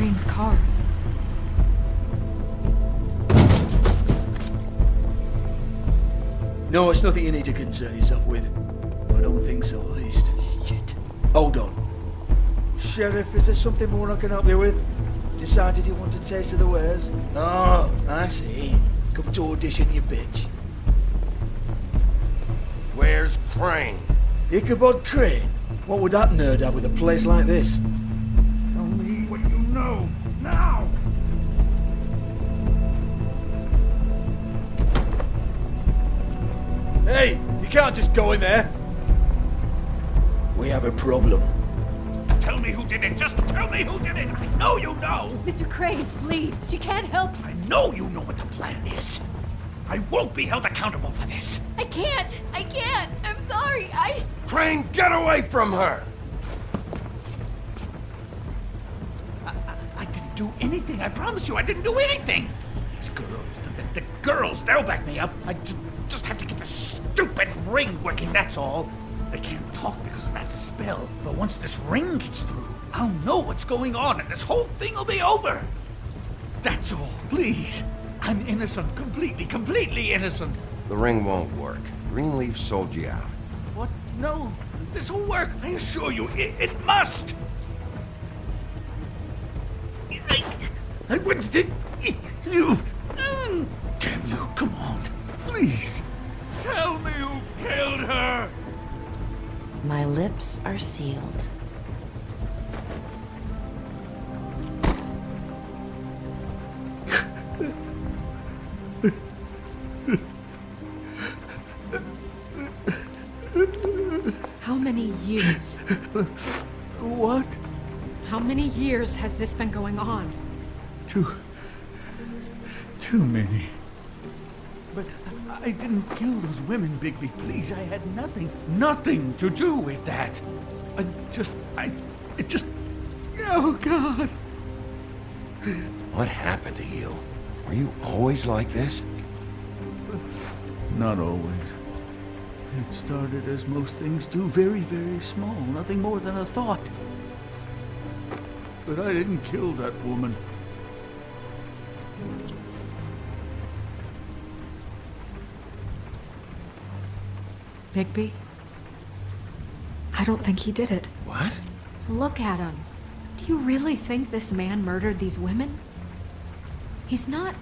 Crane's car. No, it's nothing you need to concern yourself with. I don't think so, at least. Shit. Hold on. Sheriff, is there something more I can help you with? Decided you want a taste of the wares? Oh, I see. Come to audition, you bitch. Where's Crane? Ichabod Crane? What would that nerd have with a place like this? Can't just go in there. We have a problem. Tell me who did it! Just tell me who did it! I know you know! Mr. Crane, please, she can't help. I know you know what the plan is! I won't be held accountable for this! I can't! I can't! I'm sorry, I... Crane, get away from her! I didn't do anything, I promise you, I didn't do anything! These girls, the, the, the girls, they'll back me up. I ju- just have to get the stupid ring working, that's all. They can't talk because of that spell, but once this ring gets through, I'll know what's going on and this whole thing will be over. That's all, please. I'm innocent, completely, completely innocent. The ring won't work. Greenleaf sold you out. What? No, this will work. I assure you, it, it must. I, I wouldn't you. Lips are sealed. How many years? What? How many years has this been going on? Too. Too many. But I didn't kill those women, Bigby. Please, I had nothing, nothing to do with that. I just, I, it just. Oh, God. What happened to you? Were you always like this? Not always. It started as most things do, very, very small, nothing more than a thought. But I didn't kill that woman. Bigby? I don't think he did it. What? Look at him. Do you really think this man murdered these women? He's not.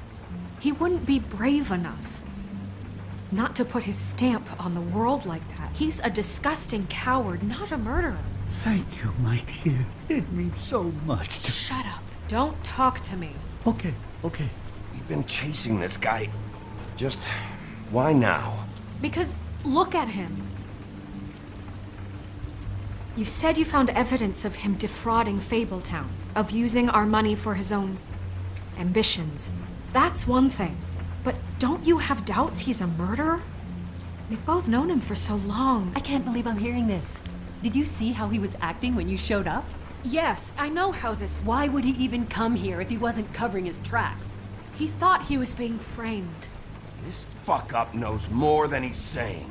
He wouldn't be brave enough. Not to put his stamp on the world like that. He's a disgusting coward, not a murderer. Thank you, my dear. It means so much to. Shut up. Don't talk to me. Okay, okay. We've been chasing this guy. Just. Why now? Because look at him. You said you found evidence of him defrauding Fabletown, of using our money for his own ambitions. That's one thing. But don't you have doubts he's a murderer? We've both known him for so long. I can't believe I'm hearing this. Did you see how he was acting when you showed up? Yes, I know how this. Why would he even come here if he wasn't covering his tracks? He thought he was being framed. This fuck up knows more than he's saying.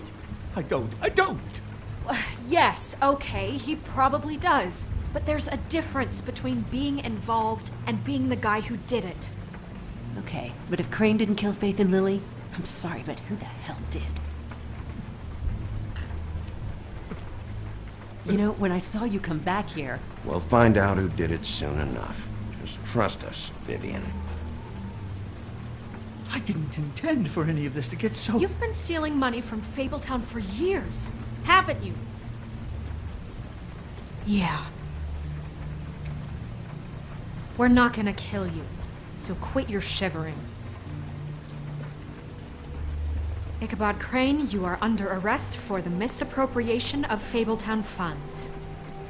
I don't. I don't. Yes, okay, he probably does. But there's a difference between being involved and being the guy who did it. Okay, but if Crane didn't kill Faith and Lily, I'm sorry, but who the hell did? You know, when I saw you come back here, We'll find out who did it soon enough. Just trust us, Vivian. I didn't intend for any of this to get so. You've been stealing money from Fabletown for years, haven't you? Yeah. We're not gonna kill you, so quit your shivering. Ichabod Crane, you are under arrest for the misappropriation of Fabletown funds.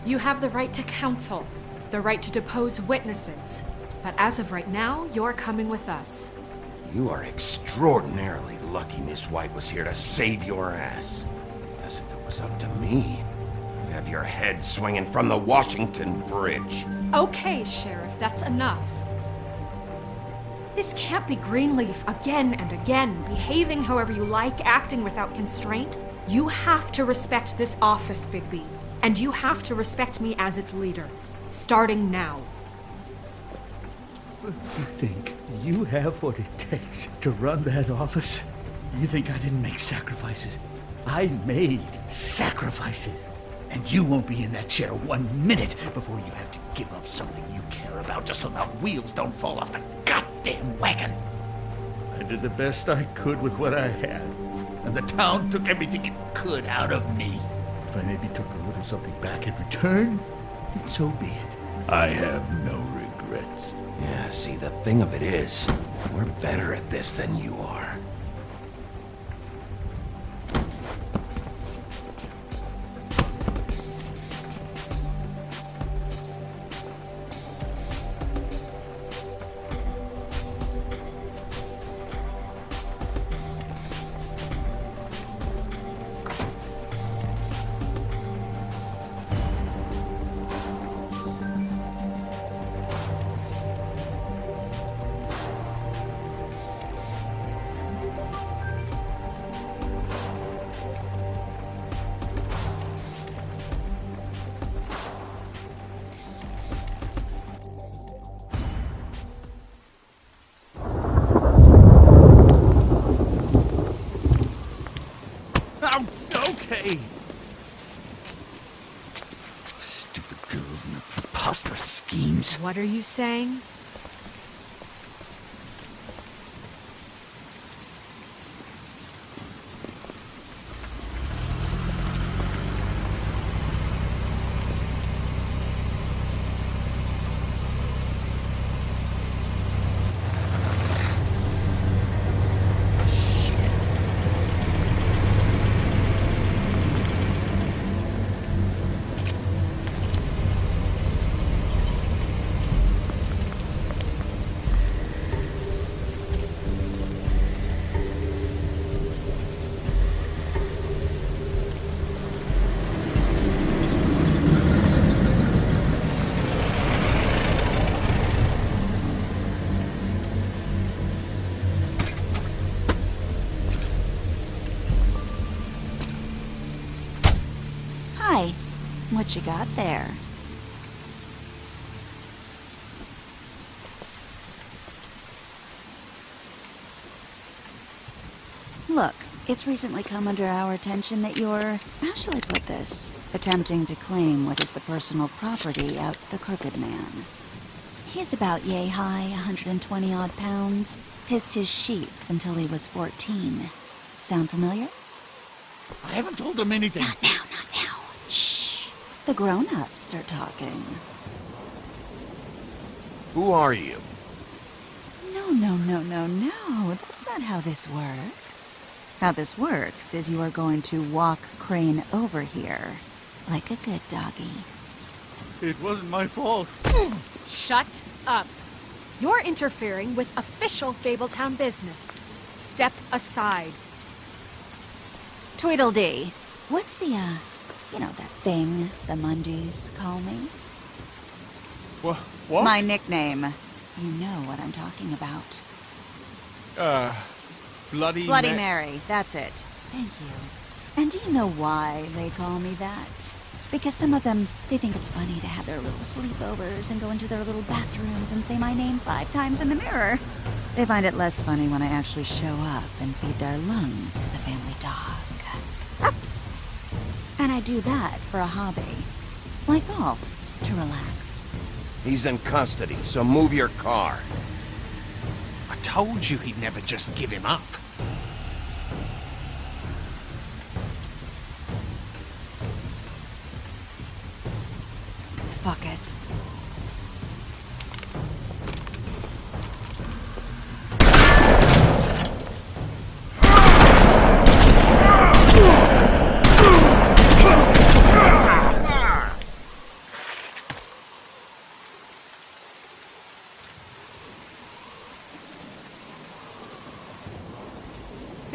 You have the right to counsel, the right to depose witnesses, but as of right now, you're coming with us. You are extraordinarily lucky Miss White was here to save your ass. Because if it was up to me, you'd have your head swinging from the Washington Bridge. Okay, Sheriff, that's enough. This can't be Greenleaf again and again, behaving however you like, acting without constraint. You have to respect this office, Bigby. And you have to respect me as its leader. Starting now. You think you have what it takes to run that office? You think I didn't make sacrifices? I made sacrifices. And you won't be in that chair one minute before you have to give up something you care about just so the wheels don't fall off the goddamn wagon. I did the best I could with what I had, and the town took everything it could out of me. If I maybe took a little something back in return, then so be it. I have no Yeah, see, the thing of it is, we're better at this than you are. What are you saying? What you got there? Look, it's recently come under our attention that you're, how shall I put this, attempting to claim what is the personal property of the Crooked Man. He's about yay high, 120 odd pounds, pissed his sheets until he was 14. Sound familiar? I haven't told him anything. Not now, not now. Shh. The grown-ups are talking. Who are you? No, no, no, no, no. That's not how this works. How this works is you are going to walk Crane over here. Like a good doggy. It wasn't my fault. Shut up. You're interfering with official Fabletown business. Step aside. Tweedledee. What's the, uh, you know, that thing the Mundies call me? What? What? My nickname. You know what I'm talking about. Uh, Bloody. Bloody Ma- Mary, that's it. Thank you. And do you know why they call me that? Because some of them, they think it's funny to have their little sleepovers and go into their little bathrooms and say my name five times in the mirror. They find it less funny when I actually show up and feed their lungs to the family dog. And I do that for a hobby. Like golf, to relax. He's in custody, so move your car. I told you he'd never just give him up. Fuck it.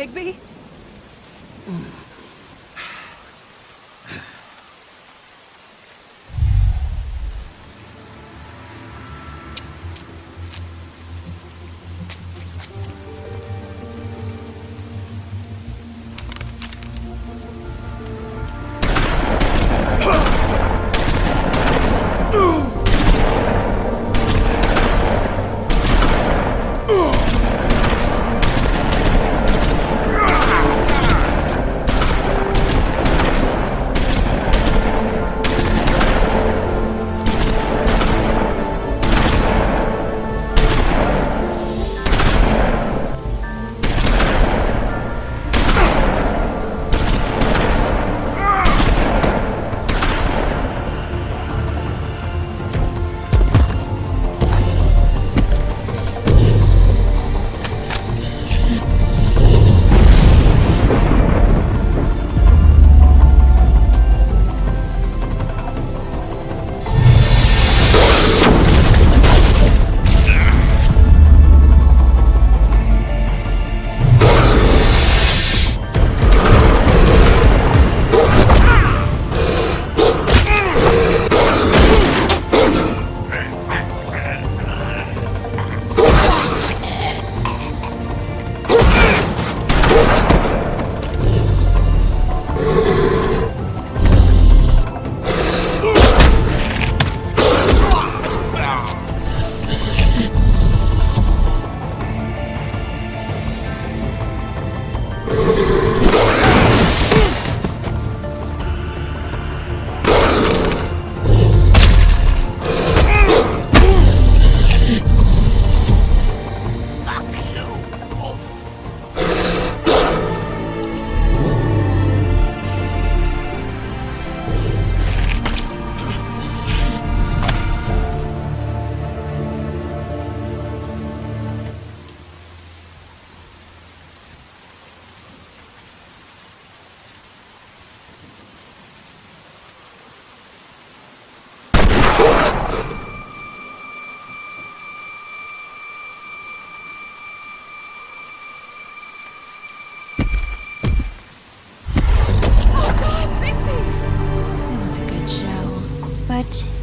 Bigby? Hmm.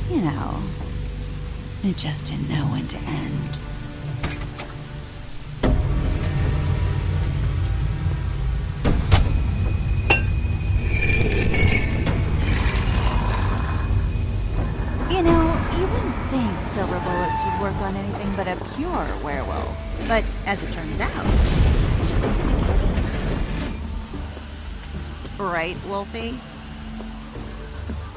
You know, it just didn't know when to end. You know, you wouldn't think silver bullets would work on anything but a pure werewolf. But as it turns out, it's just case. Right, Wolfie?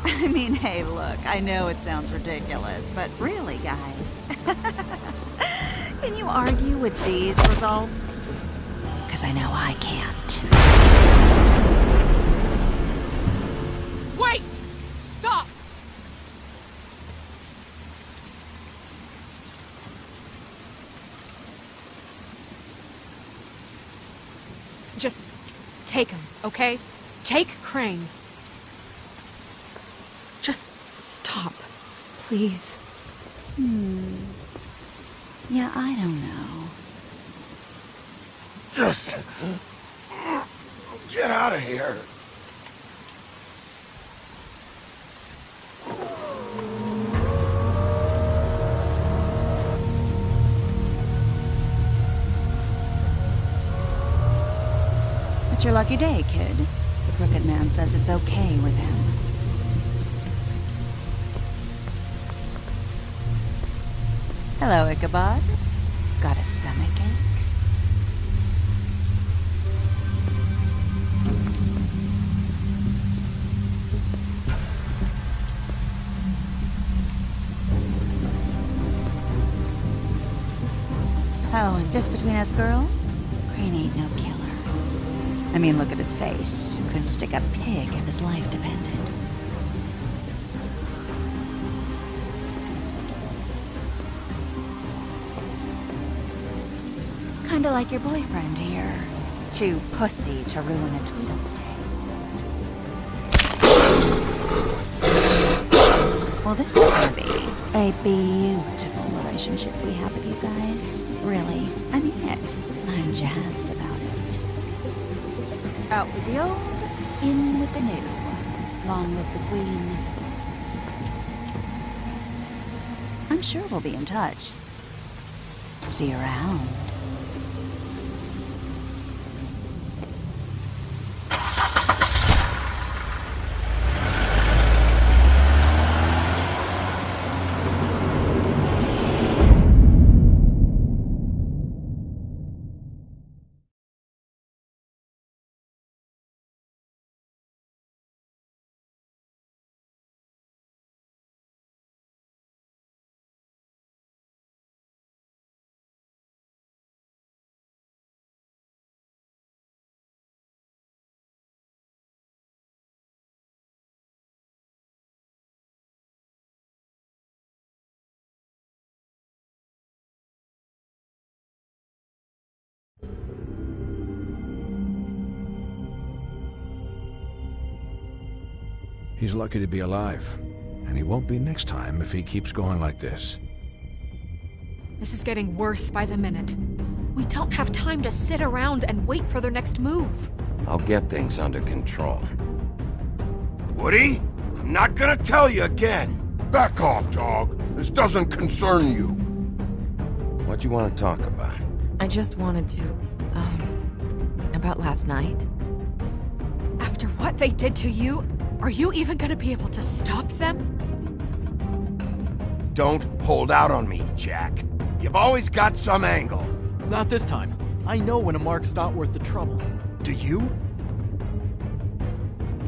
I mean, hey, look, I know it sounds ridiculous, but really, guys. Can you argue with these results? Because I know I can't. Wait! Stop! Just take him, okay? Take Crane. Just stop, please. Hmm. Yeah, I don't know. Just get out of here. It's your lucky day, kid. The Crooked Man says it's okay with him. Hello, Ichabod. Got a stomach ache? Oh, and just between us girls, Crane ain't no killer. I mean, look at his face. Couldn't stick a pig if his life depended. Kinda like your boyfriend here. Too pussy to ruin a Tweedle's day. Well, this is gonna be a beautiful relationship we have with you guys. Really, I mean it. I'm jazzed about it. Out with the old, in with the new. Long live the queen. I'm sure we'll be in touch. See you around. He's lucky to be alive. And he won't be next time if he keeps going like this. This is getting worse by the minute. We don't have time to sit around and wait for their next move. I'll get things under control. Woody, I'm not gonna tell you again. Back off, dog. This doesn't concern you. What do you want to talk about? I just wanted to, um, about last night. After what they did to you, are you even gonna be able to stop them? Don't hold out on me, Jack. You've always got some angle. Not this time. I know when a mark's not worth the trouble. Do you?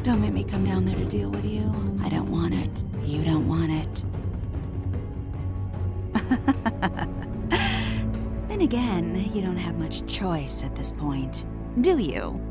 Don't make me come down there to deal with you. I don't want it. You don't want it. then again, you don't have much choice at this point, do you?